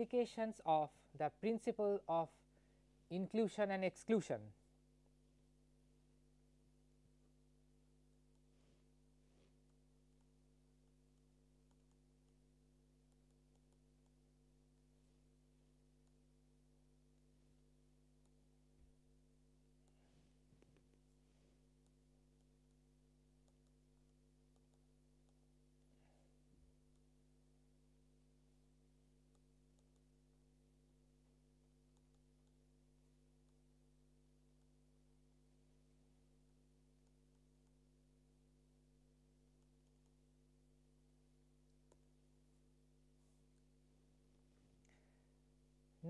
applications of the principle of inclusion and exclusion.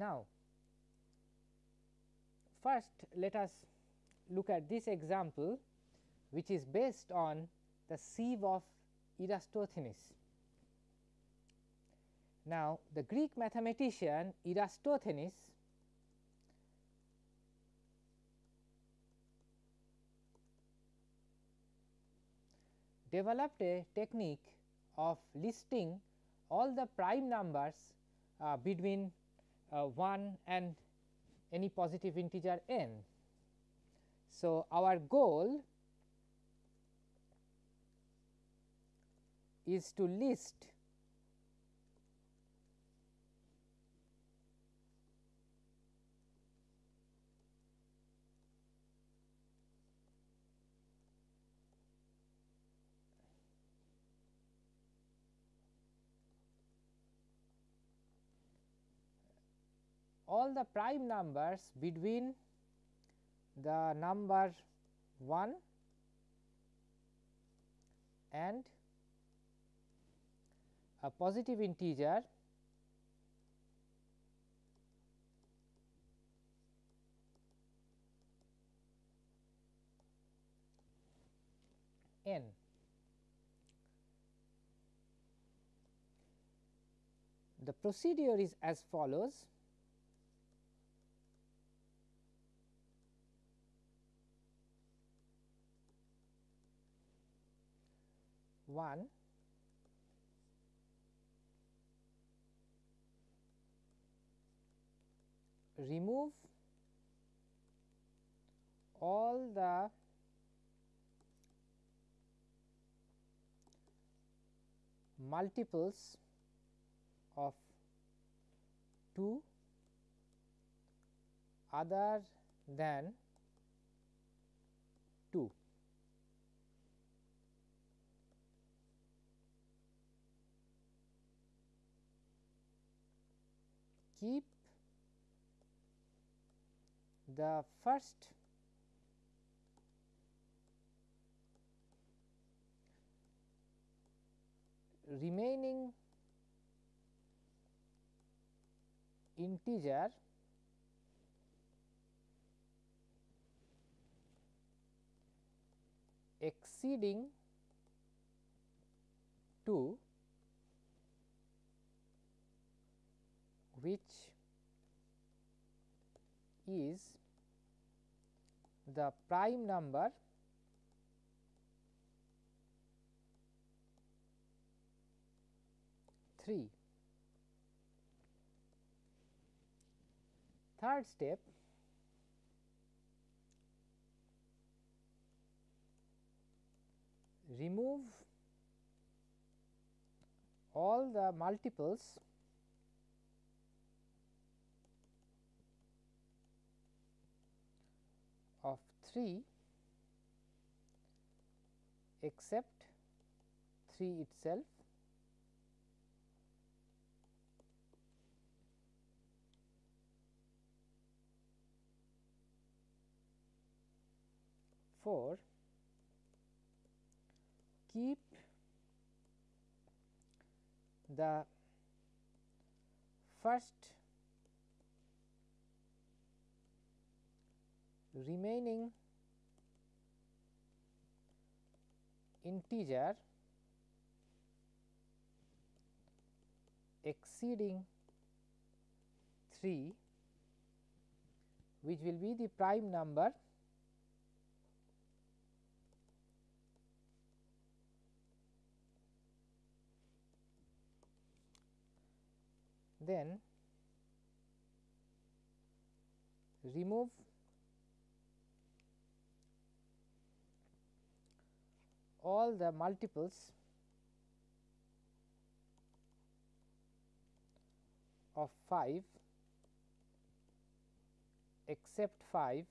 Now, first let us look at this example which is based on the sieve of Eratosthenes. Now, the Greek mathematician Eratosthenes developed a technique of listing all the prime numbers uh, between Uh, 1 and any positive integer n. So, our goal is to list all the prime numbers between the number 1 and a positive integer n. The procedure is as follows one remove all the multiples of 2 other than 2. Keep the first remaining integer exceeding 2 which is the prime number three. Third step remove all the multiples of 3 except 3 itself. Four, keep the first remaining integer exceeding 3 which will be the prime number then remove all the multiples of 5 except 5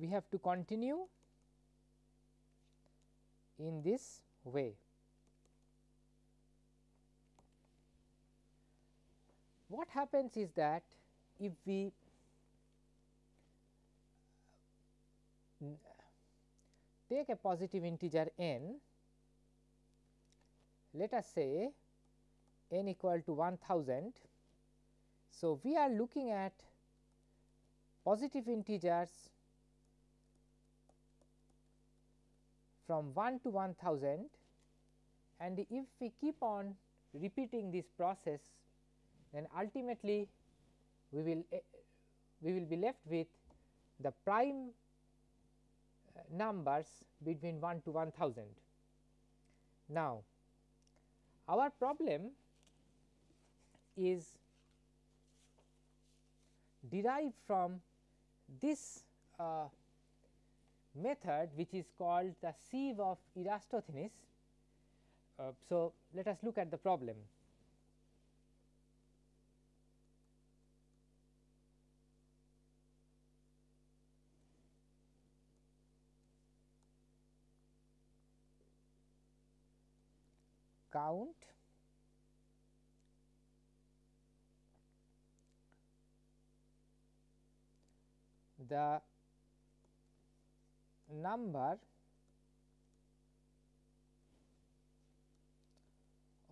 we have to continue in this way. What happens is that if we take a positive integer n, let us say n equal to 1000. So, we are looking at positive integers from 1 to 1000 and if we keep on repeating this process then ultimately we will uh, we will be left with the prime numbers between 1 to 1000. Now, our problem is derived from this uh, method which is called the sieve of Eratosthenes. Uh, so, let us look at the problem. Count the number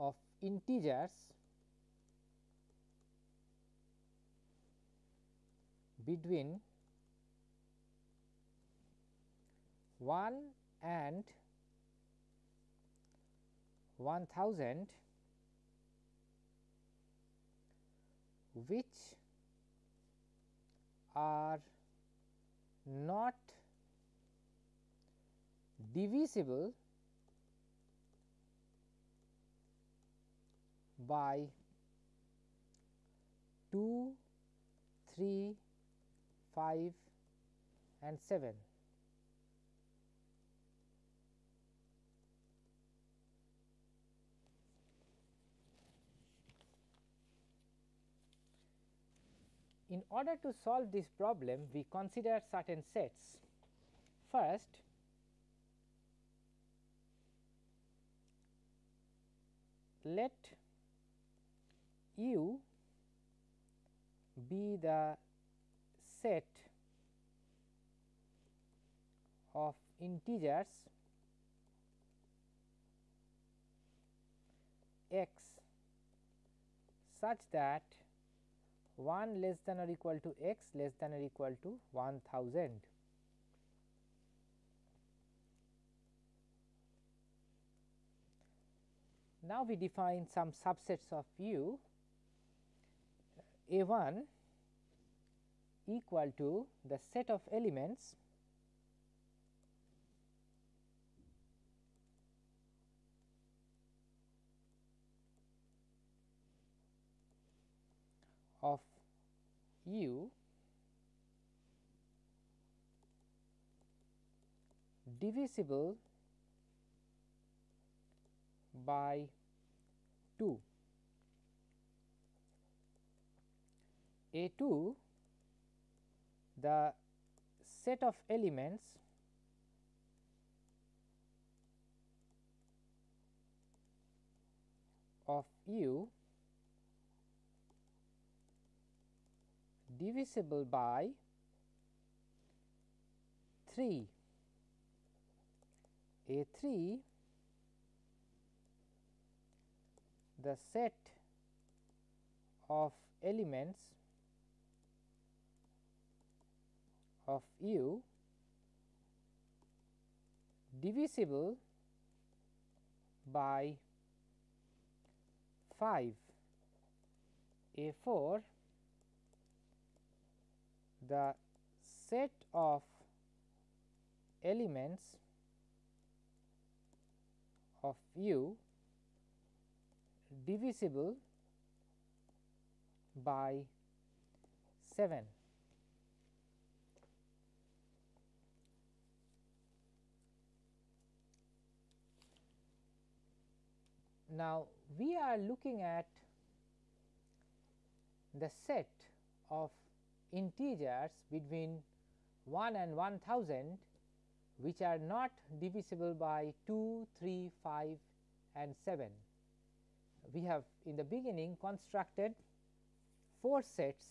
of integers between 1 and 1000 which are not divisible by 2, 3, 5 and 7. In order to solve this problem, we consider certain sets. First, let u be the set of integers x such that 1 less than or equal to x less than or equal to 1000. Now, we define some subsets of U A 1 equal to the set of elements of U divisible by 2. A 2 the set of elements of U divisible by 3 A 3 the set of elements of U divisible by 5 A 4 the set of elements of u divisible by 7. Now, we are looking at the set of integers between 1 and 1000 which are not divisible by 2, 3, 5 and 7. We have in the beginning constructed 4 sets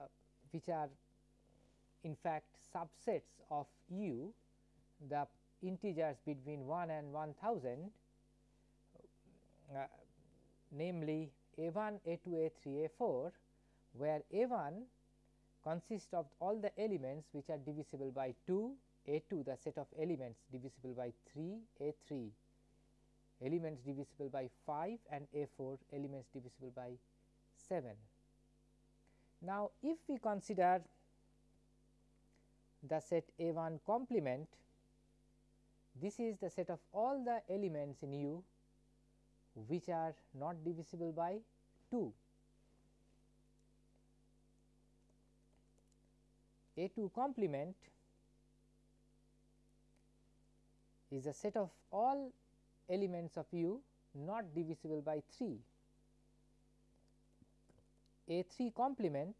uh, which are in fact subsets of u the integers between 1 and 1000 uh, namely a 1, a 2, a 3, a 4 where a 1 consists of all the elements which are divisible by 2, a 2 the set of elements divisible by 3, a 3 elements divisible by 5 and a 4 elements divisible by 7. Now, if we consider the set a 1 complement this is the set of all the elements in U which are not divisible by 2. A 2 complement is a set of all elements of U not divisible by 3. A 3 complement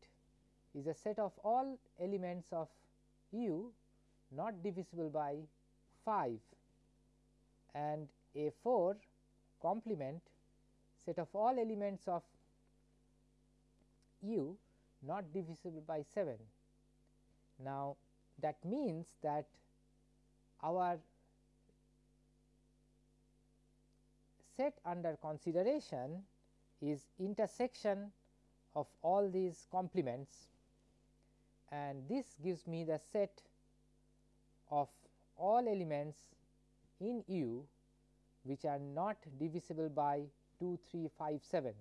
is a set of all elements of U not divisible by 5 and A 4 complement set of all elements of u not divisible by 7. Now, that means that our set under consideration is intersection of all these complements and this gives me the set of all elements in U which are not divisible by 2, 3, 5, 7.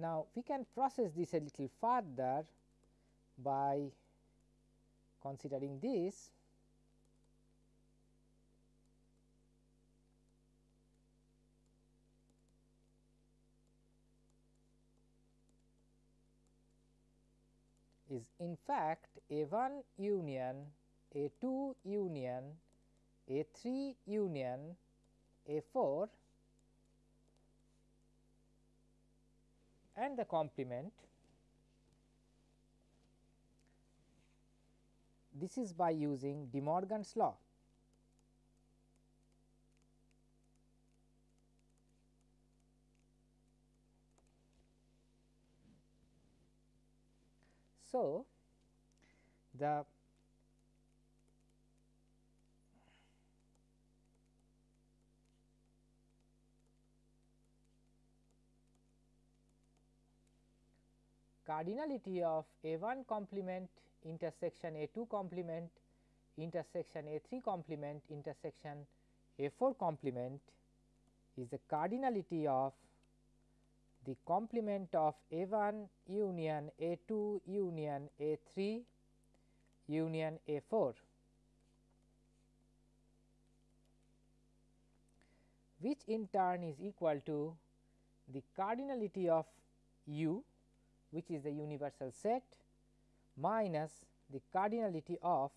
Now, we can process this a little further by considering this. Is in fact a 1 union a 2 union a 3 union a 4 and the complement. This is by using De Morgan's law. So, the cardinality of A 1 complement intersection A 2 complement intersection A 3 complement intersection A 4 complement is the cardinality of the complement of A 1 union A 2 union A 3 union A 4 which in turn is equal to the cardinality of u which is the universal set minus the cardinality of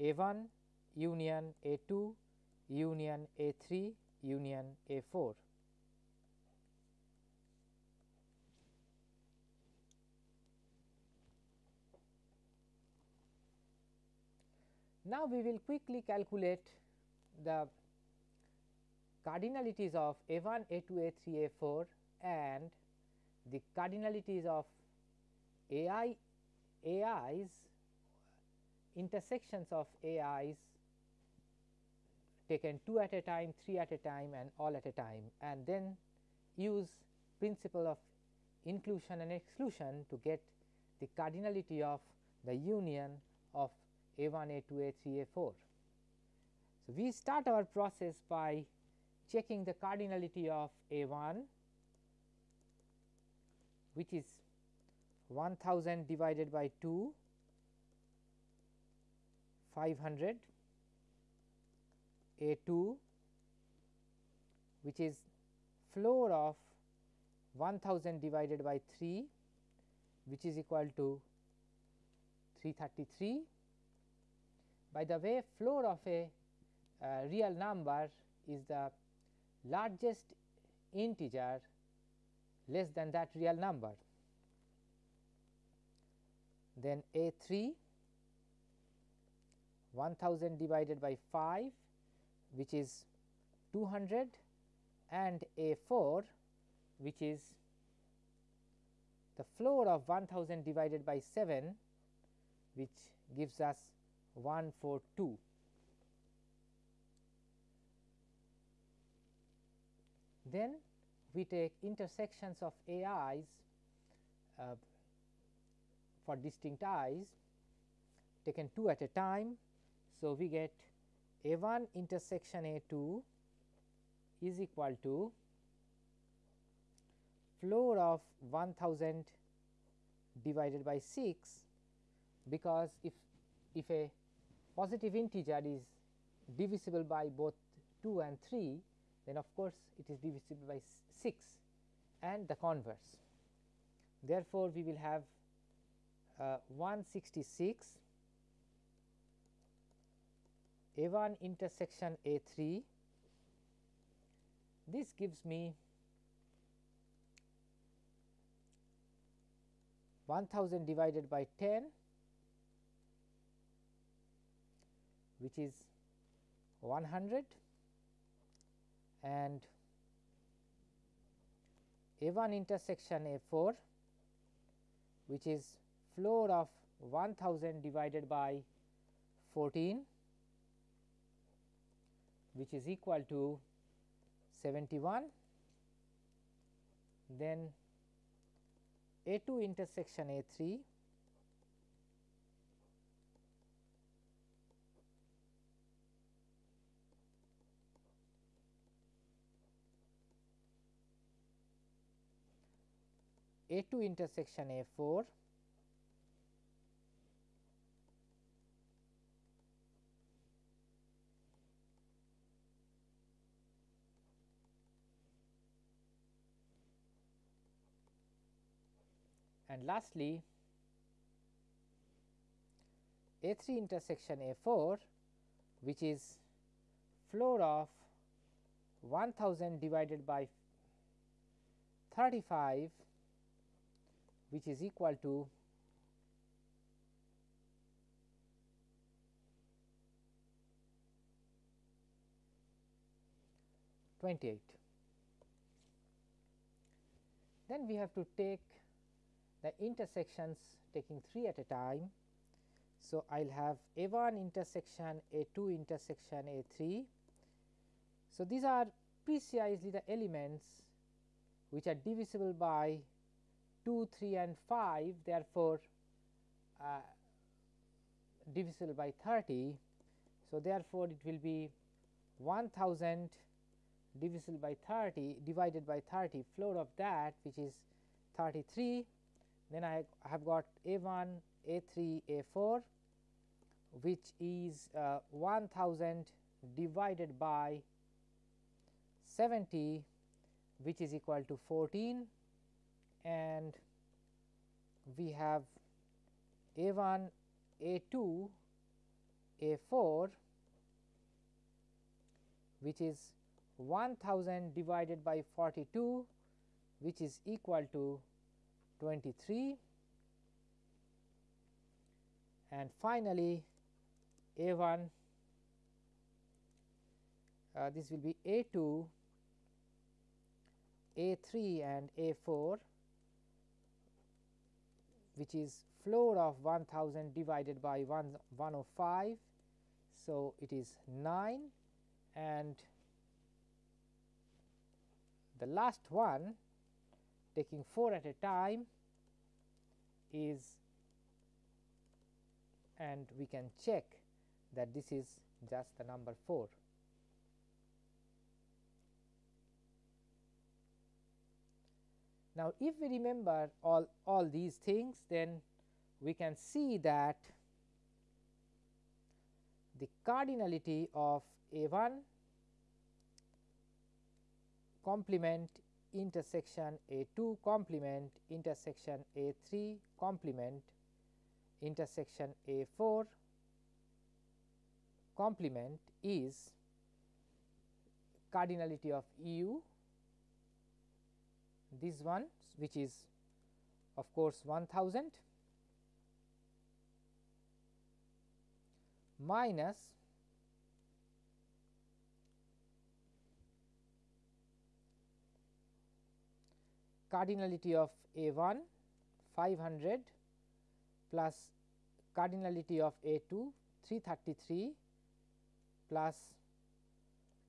A 1 union A 2 union A 3 union A 4. Now, we will quickly calculate the cardinalities of A 1, A 2, A 3, A 4 and the cardinalities of AI AIs intersections of AIs taken 2 at a time, 3 at a time and all at a time and then use principle of inclusion and exclusion to get the cardinality of the union of A 1, A 2, A 3, A 4. So, we start our process by checking the cardinality of A 1 which is 1000 divided by 2 500 A 2 which is floor of 1000 divided by 3 which is equal to 333. By the way floor of a uh, real number is the largest integer less than that real number. Then A 3 1000 divided by 5 which is 200 and A 4 which is the floor of 1000 divided by 7 which gives us 142. Then we take intersections of AIs uh, for distinct i's taken 2 at a time. So, we get A 1 intersection A 2 is equal to floor of 1000 divided by 6 because if if a positive integer is divisible by both 2 and 3 then of course, it is divisible by 6 and the converse. Therefore, we will have uh, 166 A 1 intersection A 3 this gives me 1000 divided by 10 which is 100 and A 1 intersection A 4 which is floor of 1000 divided by 14 which is equal to 71 then A 2 intersection A 3 A 2 intersection A 4 and lastly A 3 intersection A 4 which is floor of 1000 divided by 35 which is equal to twenty eight. Then we have to take the intersections taking 3 at a time. So, I will have A 1 intersection A 2 intersection A 3. So, these are precisely the elements which are divisible by 2, 3 and 5 therefore, uh, divisible by 30. So, therefore, it will be 1000 divisible by 30 divided by 30 floor of that which is 33 then I have got A 1 A 3 A 4 which is uh, 1000 divided by 70 which is equal to 14 and we have A 1 A 2 A 4 which is 1000 divided by 42 which is equal to 23 and finally A 1 uh, this will be A 2 A 3 and A 4 which is floor of 1000 divided by 1 105. So, it is 9 and the last one taking 4 at a time is and we can check that this is just the number 4. Now, if we remember all, all these things then we can see that the cardinality of A 1 complement intersection A 2 complement intersection A 3 complement intersection A 4 complement is cardinality of u this one which is of course 1000 minus cardinality of A 1 500 plus cardinality of A 2 333 plus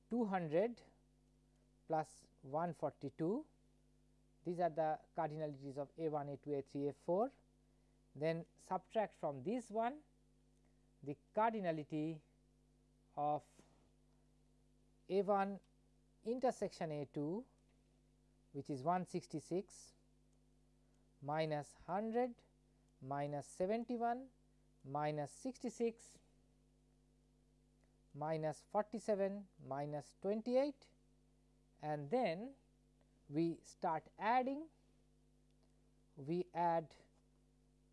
200 plus 142 these are the cardinalities of A 1, A 2, A 3, A 4. Then subtract from this one the cardinality of A 1 intersection A 2 which is 166 minus 100 minus 71 minus 66 minus 47 minus 28 and then we start adding we add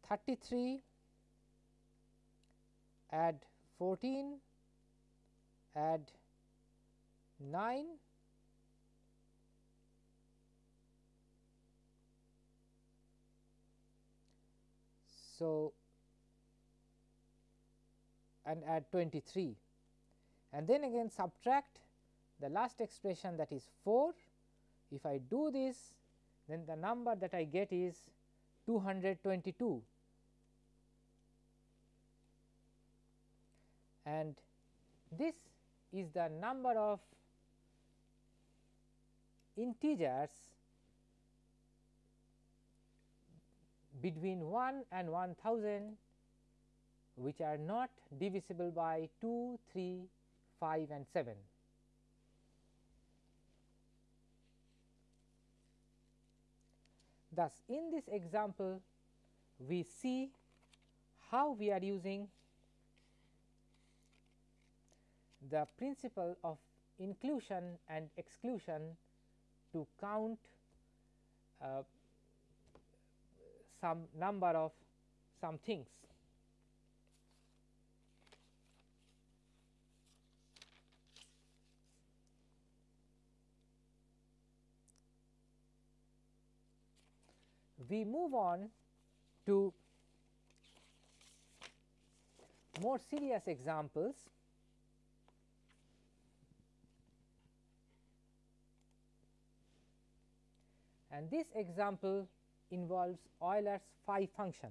33 add 14 add 9 so and add 23 and then again subtract the last expression that is 4 if I do this then the number that I get is 222 and this is the number of integers between 1 and 1000 which are not divisible by 2, 3, 5 and 7. Thus, in this example we see how we are using the principle of inclusion and exclusion to count uh, some number of some things. We move on to more serious examples and this example involves Euler's phi function.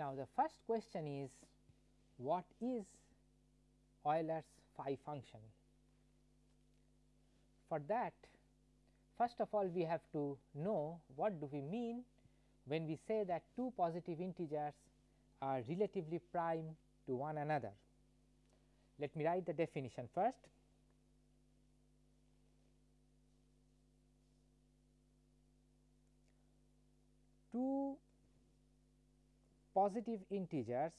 Now, the first question is what is Euler's phi function? For that first of all we have to know what do we mean when we say that two positive integers are relatively prime to one another. Let me write the definition first. Two positive integers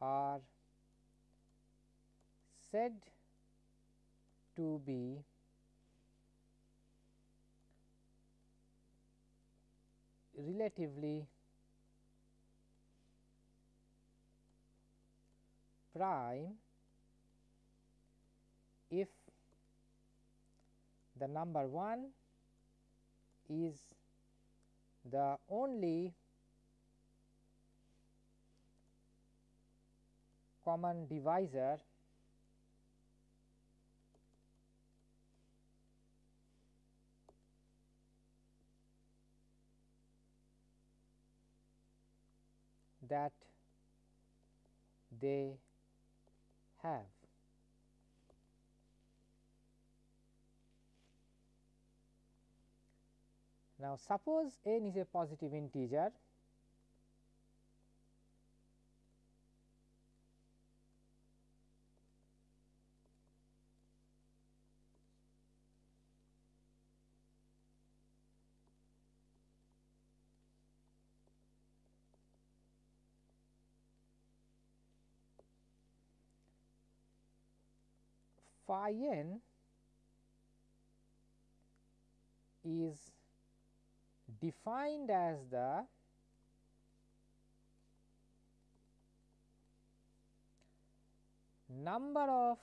are said to be relatively prime if the number 1 is the only common divisor that they have. Now, suppose n is a positive integer. Phi n is defined as the number of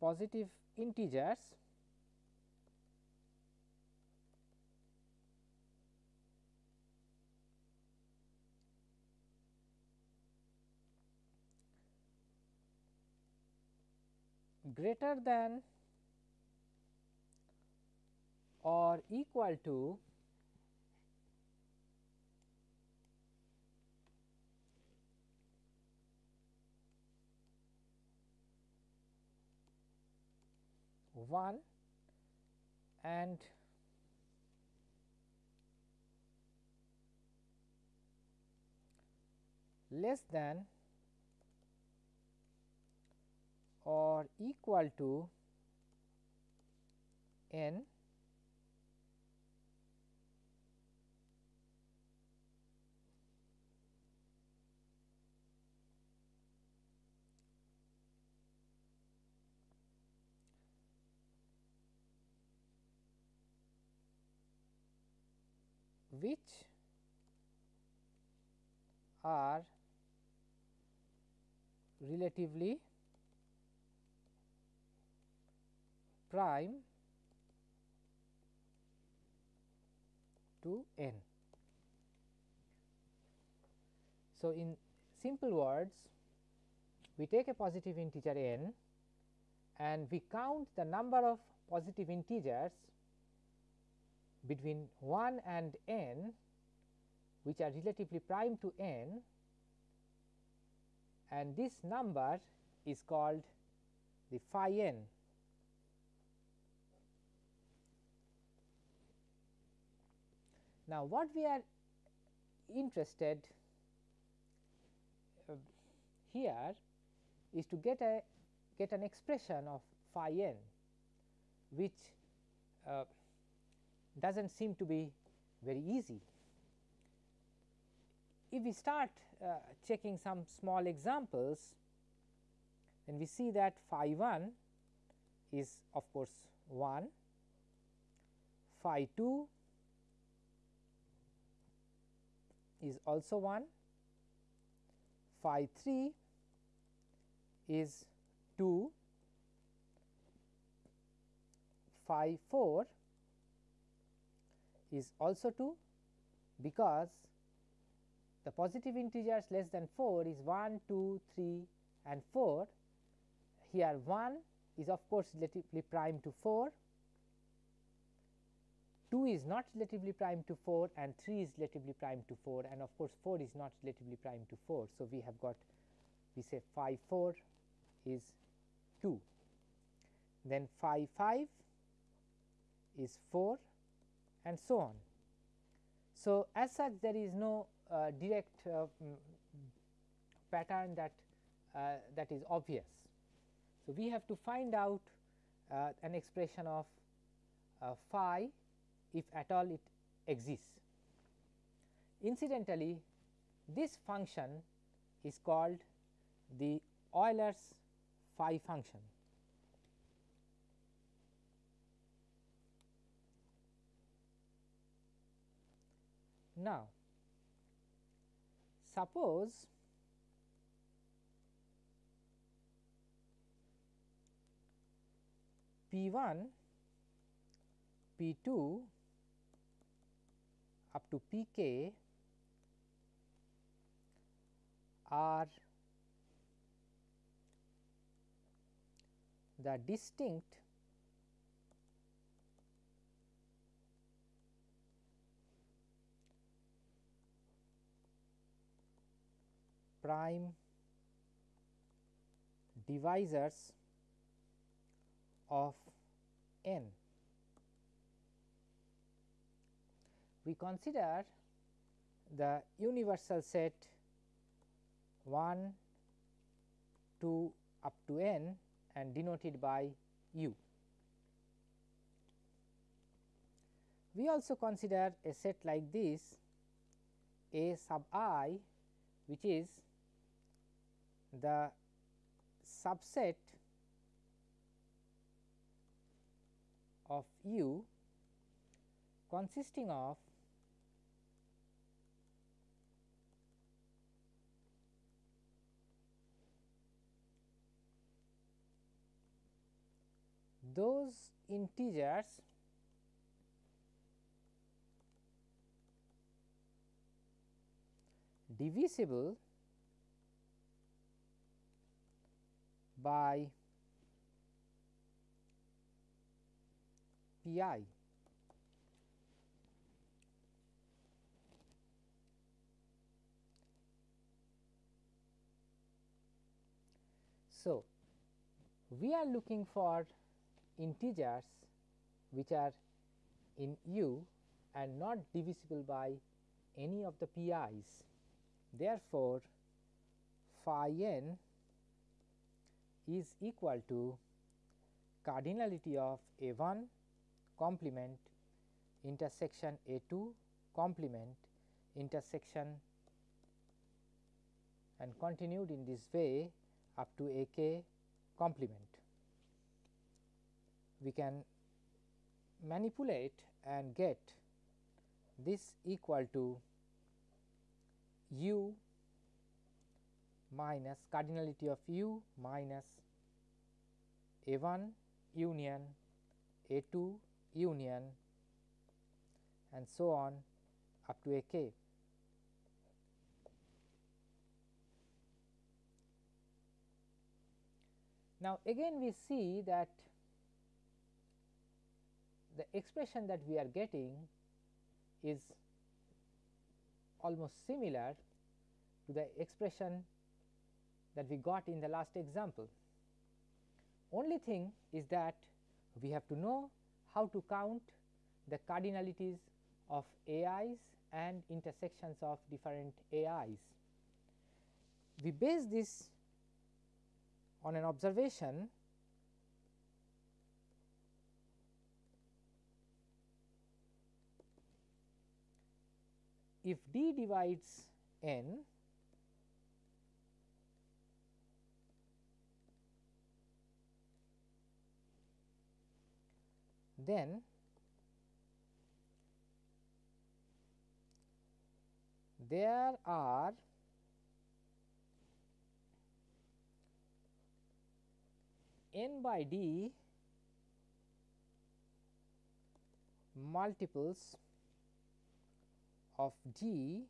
positive integers greater than or equal to one and less than or equal to n which are relatively prime to n. So, in simple words we take a positive integer n and we count the number of positive integers between 1 and n which are relatively prime to n and this number is called the phi n Now, what we are interested uh, here is to get a get an expression of phi n which uh, does not seem to be very easy. If we start uh, checking some small examples, then we see that phi 1 is of course 1, phi 2 is also 1, phi 3 is 2, phi 4 is also 2 because the positive integers less than 4 is 1, 2, 3 and 4. Here 1 is of course relatively prime to 4 2 is not relatively prime to 4 and 3 is relatively prime to 4 and of course 4 is not relatively prime to 4. So, we have got we say phi 4 is 2 then phi 5 is 4 and so on. So, as such there is no uh, direct uh, pattern that uh, that is obvious. So, we have to find out uh, an expression of uh, phi if at all it exists. Incidentally, this function is called the Euler's phi function. Now, suppose P 1, P 2 up to P k are the distinct prime divisors of n. We consider the universal set 1, 2 up to n and denoted by u. We also consider a set like this A sub i which is the subset of u consisting of those integers divisible by P i. So, we are looking for integers which are in u and not divisible by any of the pi's. Therefore, phi n is equal to cardinality of A 1 complement intersection A 2 complement intersection and continued in this way up to A k complement. We can manipulate and get this equal to u minus cardinality of u minus a 1 union a 2 union and so on up to a k. Now, again we see that the expression that we are getting is almost similar to the expression that we got in the last example. Only thing is that we have to know how to count the cardinalities of AIs and intersections of different AIs. We base this on an observation if d divides n then there are n by d multiples of g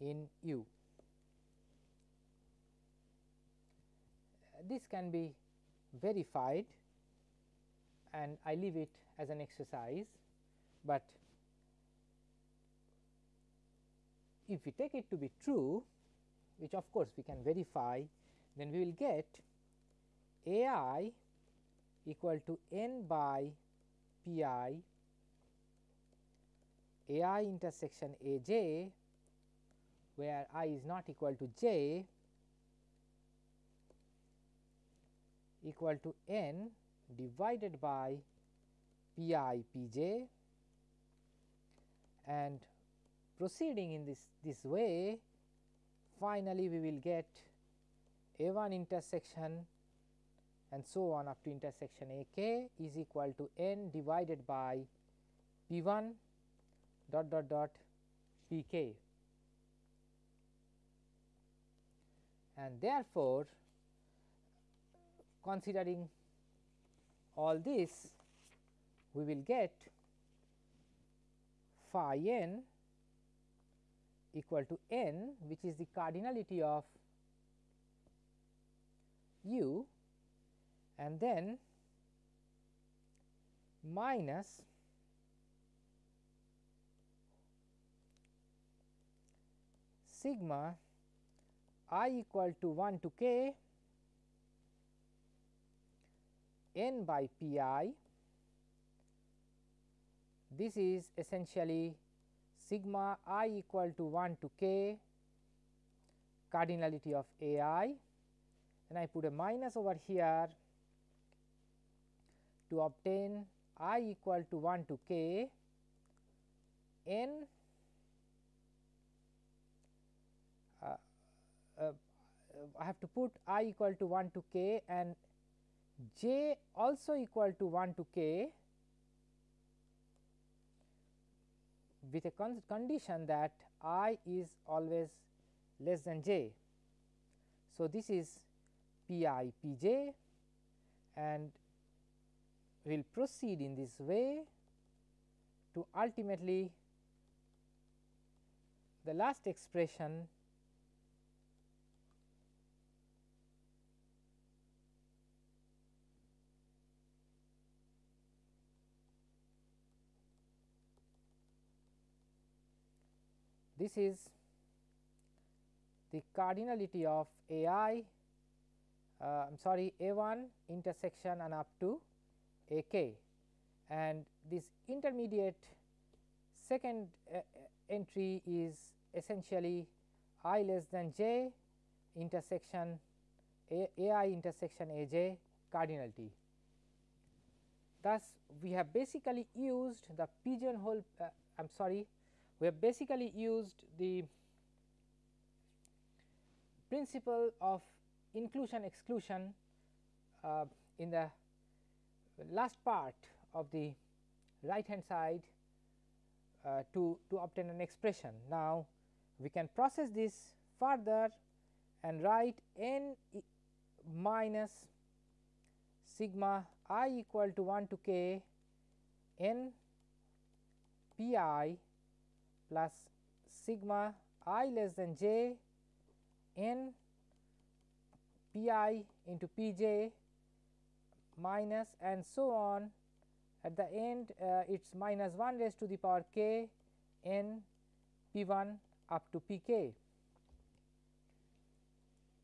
in u. This can be verified and I leave it as an exercise, but if we take it to be true which of course we can verify then we will get A i equal to n by P i A i intersection A j where i is not equal to j equal to n divided by P i P j. And proceeding in this, this way finally, we will get a 1 intersection and so on up to intersection a k is equal to n divided by p 1 dot dot dot p k. And therefore, considering all this we will get phi n equal to n which is the cardinality of u and then minus sigma i equal to 1 to k n by p i. This is essentially sigma i equal to 1 to k cardinality of a i and I put a minus over here to obtain i equal to 1 to k n uh, uh, Uh, I have to put i equal to 1 to k and j also equal to 1 to k with a con condition that i is always less than j. So, this is p i p j and we will proceed in this way to ultimately the last expression this is the cardinality of a i uh, I am sorry a 1 intersection and up to a k and this intermediate second uh, entry is essentially i less than j intersection a, a i intersection a j cardinality. Thus, we have basically used the pigeonhole uh, I am sorry we have basically used the principle of inclusion exclusion uh, in the last part of the right hand side uh, to, to obtain an expression. Now, we can process this further and write n minus sigma i equal to 1 to k n p i plus sigma i less than j n p i into p j minus and so on at the end uh, it is minus 1 raised to the power k n p 1 up to p k.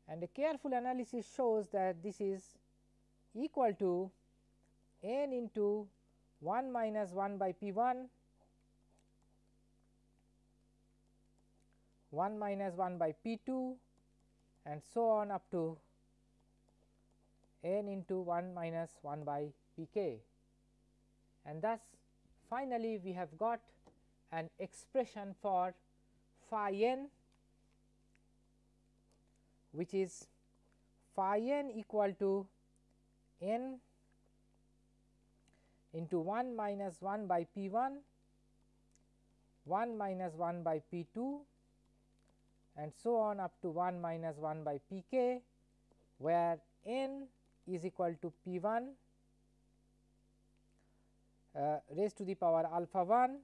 And a careful analysis shows that this is equal to n into 1 minus 1 by p 1 1 minus 1 by p 2 and so on up to n into 1 minus 1 by p k. And thus, finally, we have got an expression for phi n which is phi n equal to n into 1 minus 1 by p 1, 1 minus 1 by p 2 and so on up to 1 minus 1 by p k, where n is equal to p 1 uh, raised to the power alpha 1,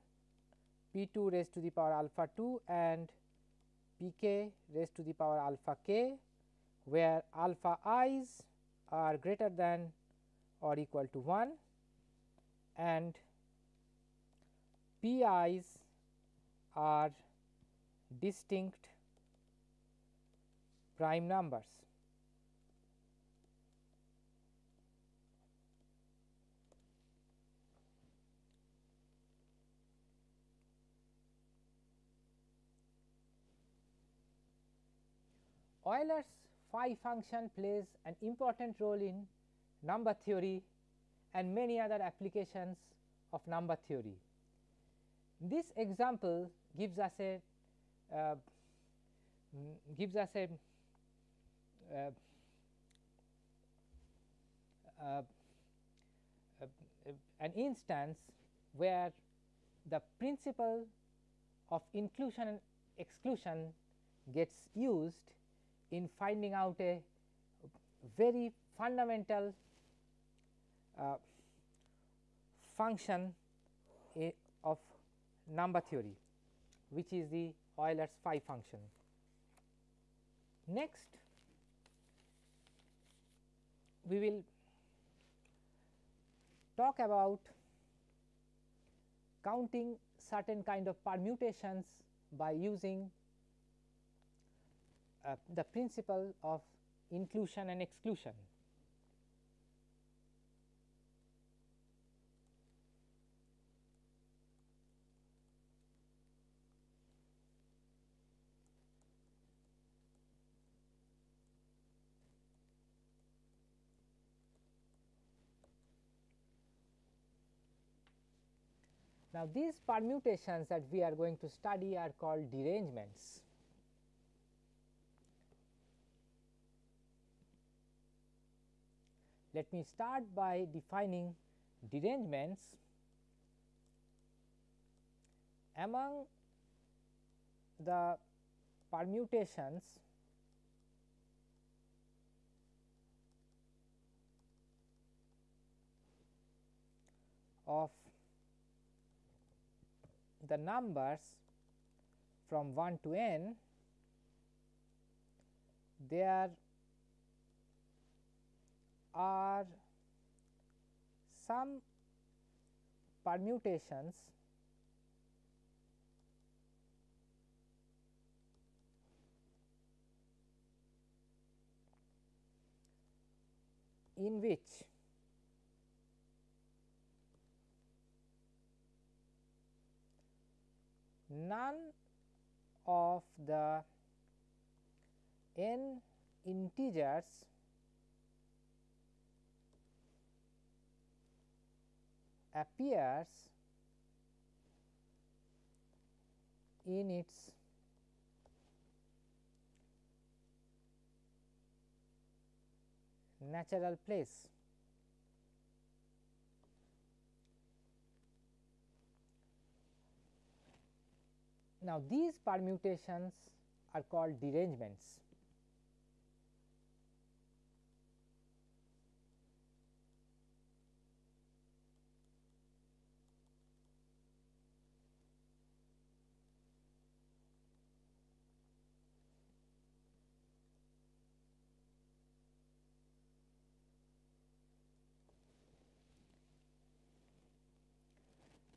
p 2 raised to the power alpha 2 and p k raised to the power alpha k, where alpha i's are greater than or equal to 1 and p i's are distinct prime numbers. Euler's phi function plays an important role in number theory and many other applications of number theory. This example gives us a uh, gives us a Uh, uh, uh, an instance where the principle of inclusion and exclusion gets used in finding out a very fundamental uh, function eh, of number theory which is the Euler's phi function. Next we will talk about counting certain kind of permutations by using uh, the principle of inclusion and exclusion. Now, these permutations that we are going to study are called derangements. Let me start by defining derangements among the permutations of the numbers from 1 to n there are some permutations in which none of the n integers appears in its natural place. Now, these permutations are called derangements.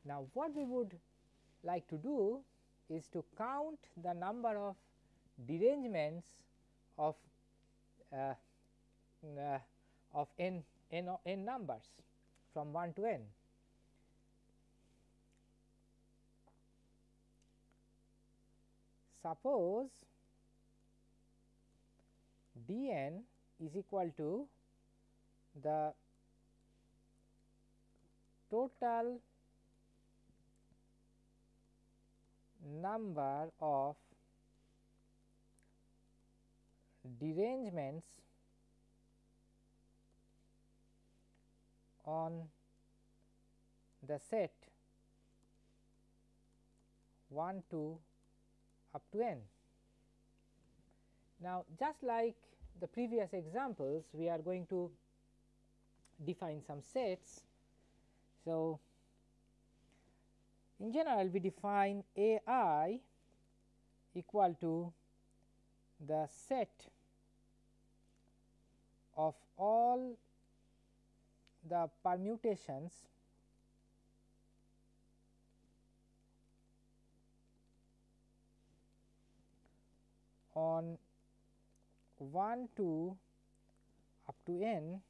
Now, what we would like to do is to count the number of derangements of uh, uh, of n, n, n numbers from 1 to n. Suppose d n is equal to the total number of derangements on the set 1 to up to n. Now, just like the previous examples, we are going to define some sets. So, in general, we define A i equal to the set of all the permutations on 1 to up to n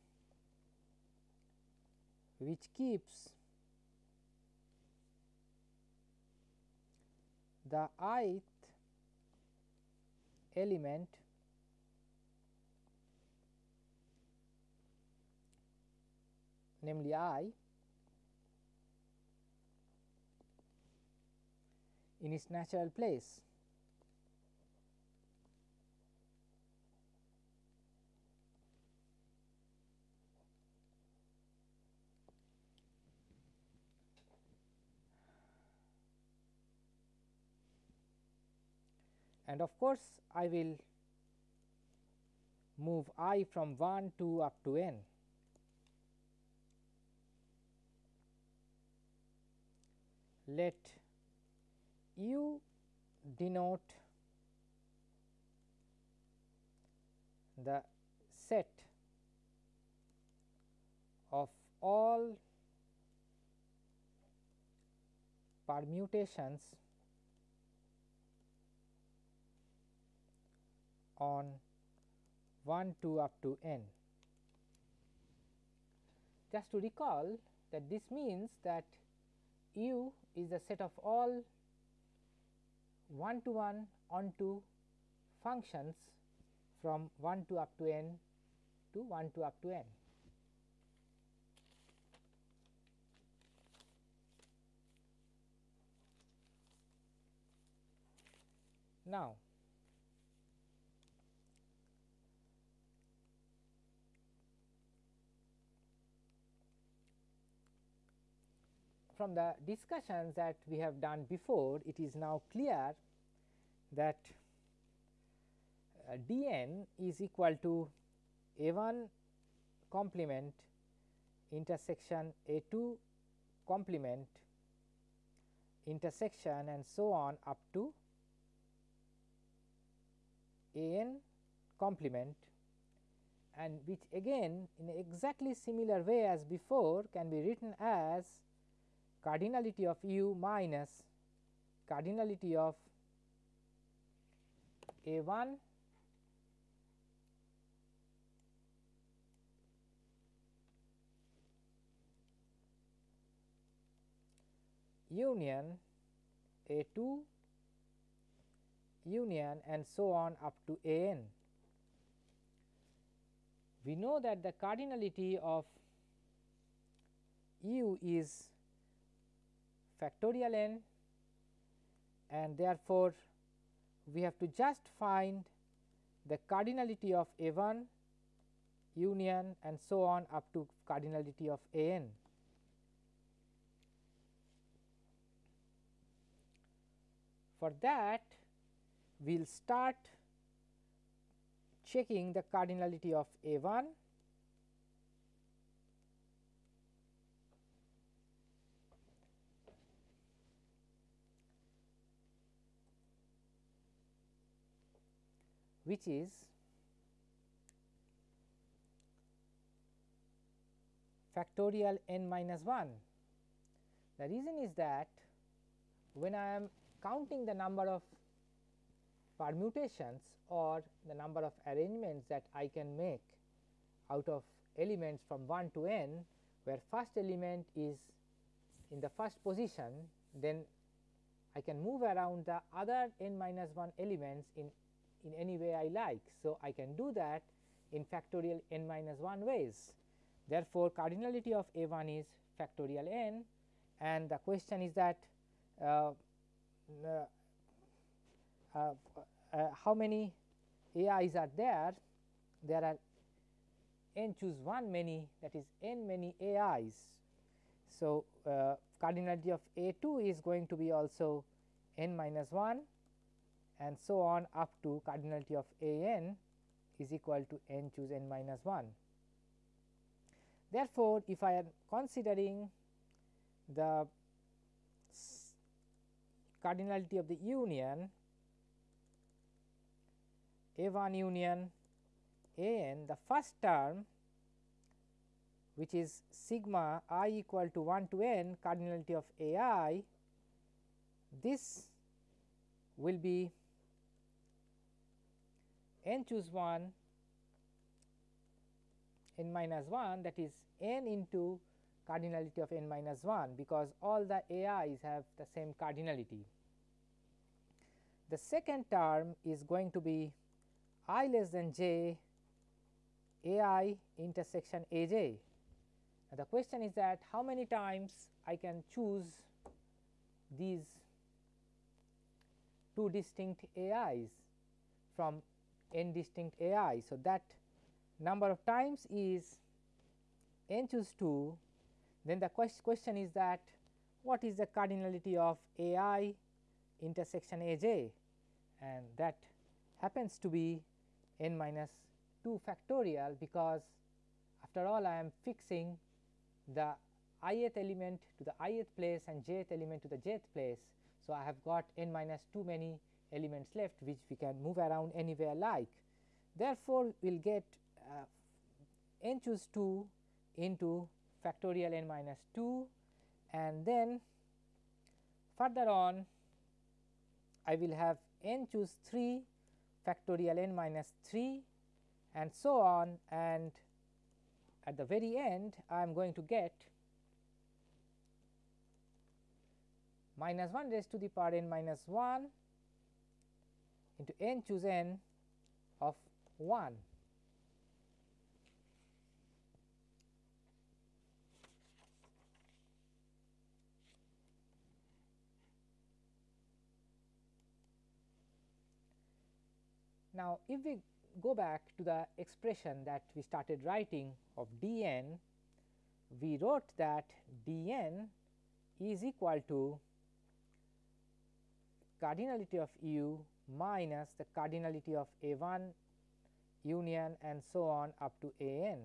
which keeps the ith element namely i in its natural place. And of course, I will move i from 1 to up to n. Let u denote the set of all permutations on 1 2 up to n. Just to recall that this means that u is the set of all 1 to 1 onto functions from 1 to up to n to 1 to up to n. Now, from the discussions that we have done before, it is now clear that uh, d n is equal to a 1 complement intersection a 2 complement intersection and so on up to a n complement and which again in exactly similar way as before can be written as cardinality of u minus cardinality of a 1 union a 2 union and so on up to a n. We know that the cardinality of u is factorial n and therefore, we have to just find the cardinality of a 1 union and so on up to cardinality of a n. For that we will start checking the cardinality of a 1 which is factorial n minus 1. The reason is that when I am counting the number of permutations or the number of arrangements that I can make out of elements from 1 to n where first element is in the first position then I can move around the other n minus 1 elements in in any way I like. So, I can do that in factorial n minus 1 ways. Therefore, cardinality of a 1 is factorial n and the question is that uh, uh, uh, uh how many ai's are there? There are n choose 1 many that is n many ai's. So, uh, cardinality of a 2 is going to be also n minus 1 and so on up to cardinality of a n is equal to n choose n minus 1. Therefore, if I am considering the cardinality of the union a 1 union a n the first term which is sigma i equal to 1 to n cardinality of a i this will be n choose 1 n minus 1 that is n into cardinality of n minus 1 because all the ai's have the same cardinality. The second term is going to be i less than j ai intersection a j. Now, the question is that how many times I can choose these 2 distinct AIs from n distinct AI. So, that number of times is n choose 2 then the question is that what is the cardinality of AI intersection AJ and that happens to be n minus 2 factorial because after all I am fixing the ith element to the ith place and jth element to the jth place. So, I have got n minus 2 many elements left which we can move around anywhere like. Therefore, we will get uh, n choose 2 into factorial n minus 2 and then further on I will have n choose 3 factorial n minus 3 and so on and at the very end I am going to get minus 1 raised to the power n minus 1 into n choose n of 1. Now, if we go back to the expression that we started writing of d n, we wrote that d n is equal to cardinality of u minus the cardinality of a 1 union and so on up to a n,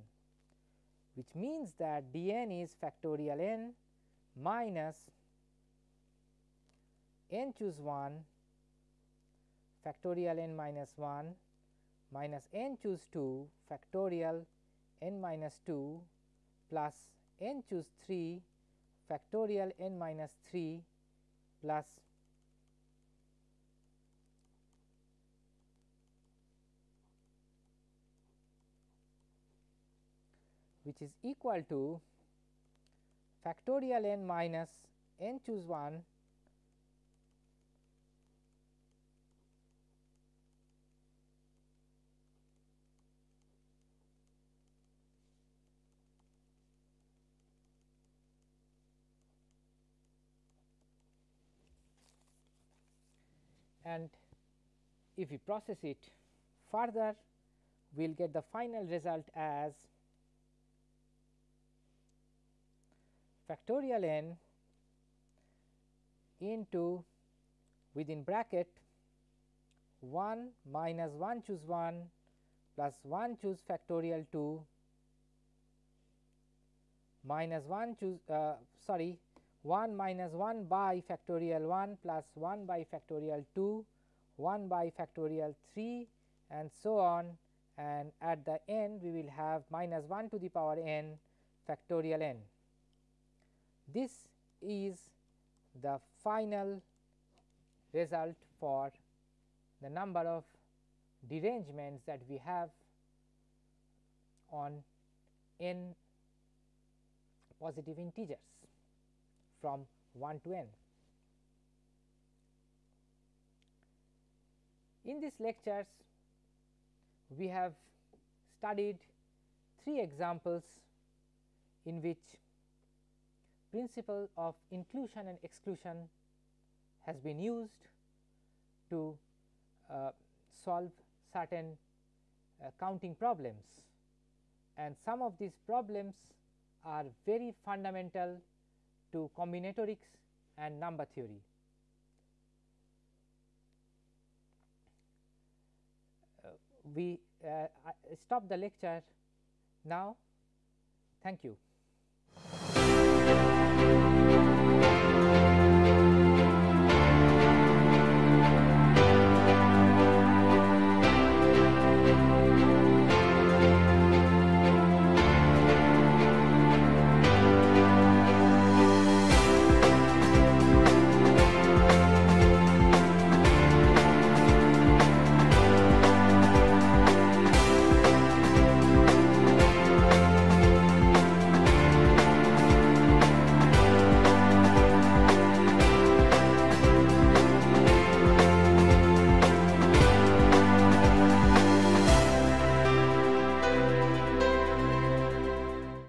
which means that d n is factorial n minus n choose 1 factorial n minus 1 minus n choose 2 factorial n minus 2 plus n choose 3 factorial n minus 3 plus which is equal to factorial n minus n choose 1 and if we process it further we will get the final result as factorial n into within bracket 1 minus 1 choose 1 plus 1 choose factorial 2 minus 1 choose uh, sorry 1 minus 1 by factorial 1 plus 1 by factorial 2, 1 by factorial 3 and so on and at the end we will have minus 1 to the power n factorial n. This is the final result for the number of derangements that we have on n positive integers from 1 to n. In these lectures, we have studied three examples in which principle of inclusion and exclusion has been used to uh, solve certain uh, counting problems and some of these problems are very fundamental to combinatorics and number theory. Uh, we uh, stop the lecture now. Thank you.